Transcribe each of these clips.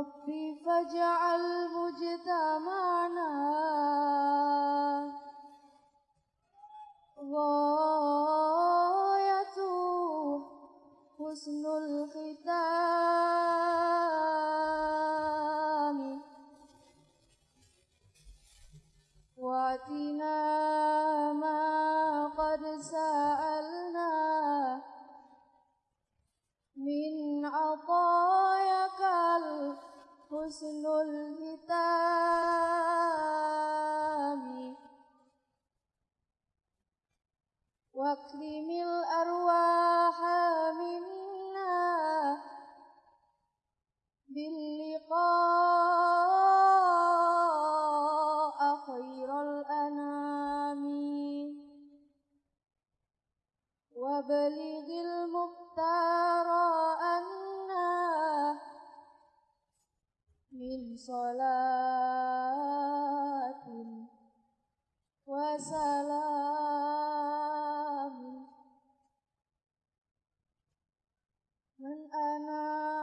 ربي فاجعل مجتمعنا غاية حسن الختام. وأتنا ما قد سألنا من وأكرم الأرواح منا. باللقاء خير الأنام. وبلغ المختار أنا من صلاة وسلام. أنا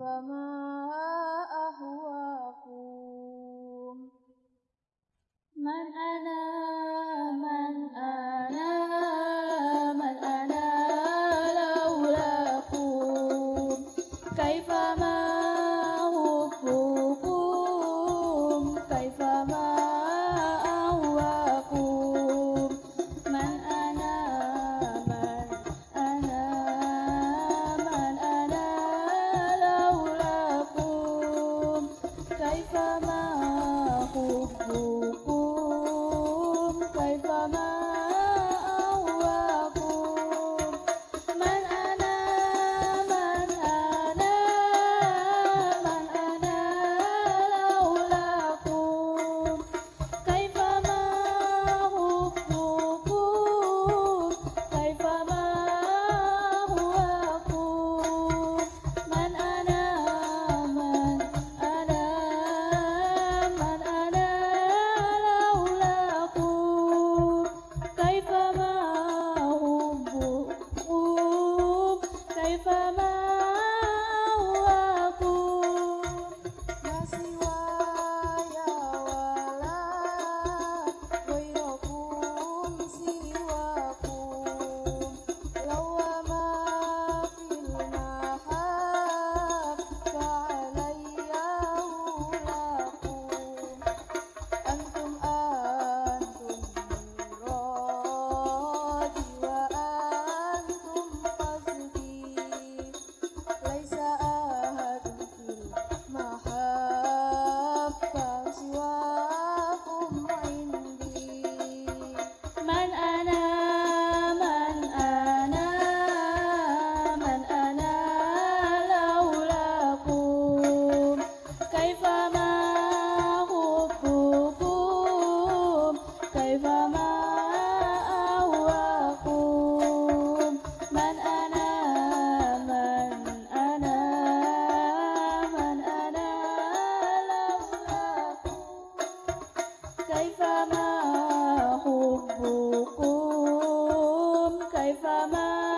فما Oh,